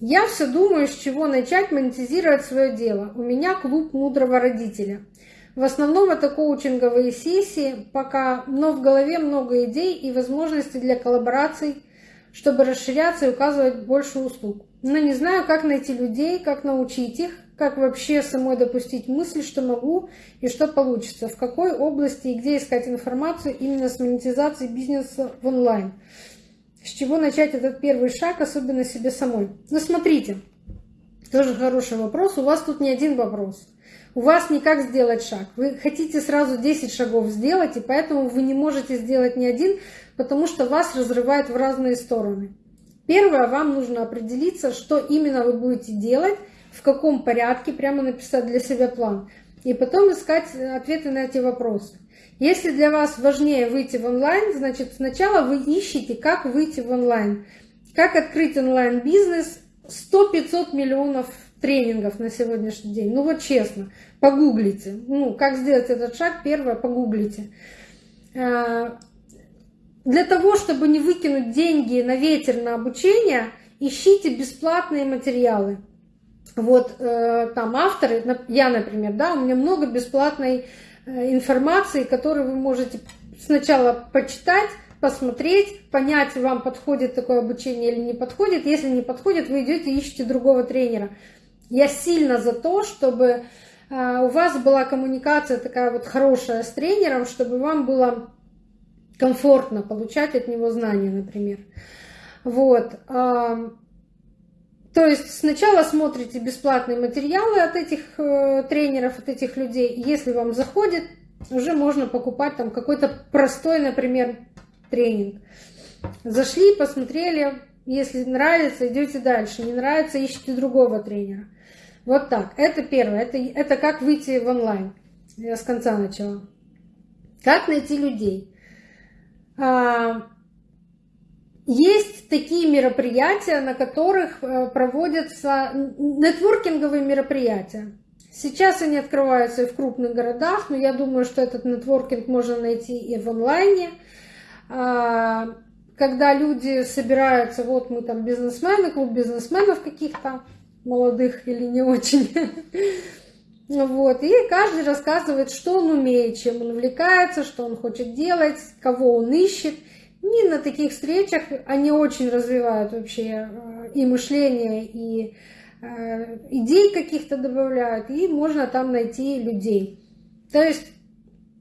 Я все думаю, с чего начать монетизировать свое дело. У меня клуб мудрого родителя. В основном это коучинговые сессии пока, но в голове много идей и возможностей для коллабораций, чтобы расширяться и указывать больше услуг. Но не знаю, как найти людей, как научить их, как вообще самой допустить мысль, что могу и что получится, в какой области и где искать информацию именно с монетизацией бизнеса в онлайн. С чего начать этот первый шаг, особенно себе самой? Ну, смотрите, тоже хороший вопрос. У вас тут не один вопрос. У вас не как сделать шаг. Вы хотите сразу 10 шагов сделать, и поэтому вы не можете сделать ни один, потому что вас разрывает в разные стороны. Первое, вам нужно определиться, что именно вы будете делать, в каком порядке, прямо написать для себя план. И потом искать ответы на эти вопросы. Если для вас важнее выйти в онлайн, значит сначала вы ищете, как выйти в онлайн. Как открыть онлайн-бизнес. 100-500 миллионов тренингов на сегодняшний день. Ну вот честно, погуглите. Ну, как сделать этот шаг, первое, погуглите. А, для того, чтобы не выкинуть деньги на ветер на обучение, ищите бесплатные материалы вот э, там авторы, я, например, да, у меня много бесплатной э, информации, которую вы можете сначала почитать, посмотреть, понять, вам подходит такое обучение или не подходит. Если не подходит, вы идете ищете другого тренера. Я сильно за то, чтобы э, у вас была коммуникация такая вот хорошая с тренером, чтобы вам было комфортно получать от него знания, например. Вот. То есть сначала смотрите бесплатные материалы от этих э, тренеров, от этих людей. Если вам заходит, уже можно покупать там какой-то простой, например, тренинг. Зашли, посмотрели, если нравится, идете дальше. Не нравится, ищите другого тренера. Вот так. Это первое. Это, это как выйти в онлайн. Я с конца начала. Как найти людей? Есть такие мероприятия, на которых э, проводятся нетворкинговые мероприятия. Сейчас они открываются и в крупных городах, но я думаю, что этот нетворкинг можно найти и в онлайне. А, когда люди собираются, вот мы там бизнесмены, клуб бизнесменов каких-то, молодых или не очень. Вот. И каждый рассказывает, что он умеет, чем он увлекается, что он хочет делать, кого он ищет. Не на таких встречах они очень развивают вообще э, и мышление, и э, идей каких-то добавляют, и можно там найти людей. То есть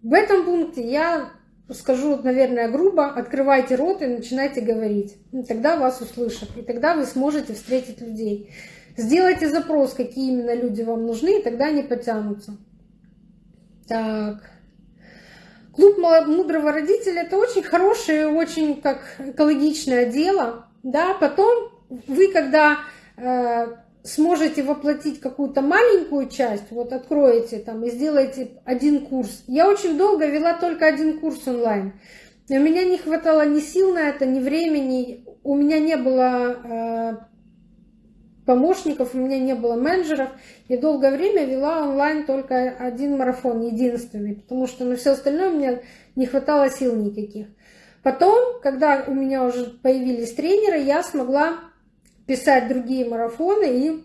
в этом пункте я скажу, наверное, грубо, открывайте рот и начинайте говорить. И тогда вас услышат, и тогда вы сможете встретить людей. Сделайте запрос, какие именно люди вам нужны, и тогда они потянутся. Так. Клуб мудрого родителя – это очень хорошее, очень как экологичное дело. Да? Потом вы, когда э, сможете воплотить какую-то маленькую часть, вот откроете там и сделаете один курс. Я очень долго вела только один курс онлайн. У меня не хватало ни сил на это, ни времени. У меня не было э, помощников, у меня не было менеджеров. И долгое время вела онлайн только один марафон, единственный, потому что на все остальное у меня не хватало сил никаких. Потом, когда у меня уже появились тренеры, я смогла писать другие марафоны и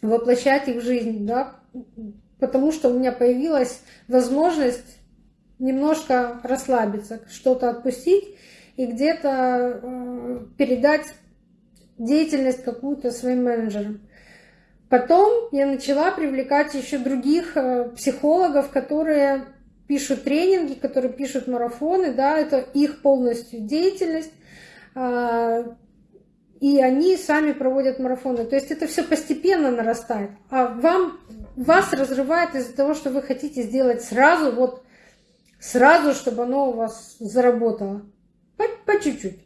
воплощать их в жизнь, да, потому что у меня появилась возможность немножко расслабиться, что-то отпустить и где-то э, передать деятельность какую-то своим менеджерам. Потом я начала привлекать еще других э, психологов, которые пишут тренинги, которые пишут марафоны, да, это их полностью деятельность, а, и они сами проводят марафоны. То есть это все постепенно нарастает, а вам, вас разрывает из-за того, что вы хотите сделать сразу, вот сразу, чтобы оно у вас заработало. По чуть-чуть.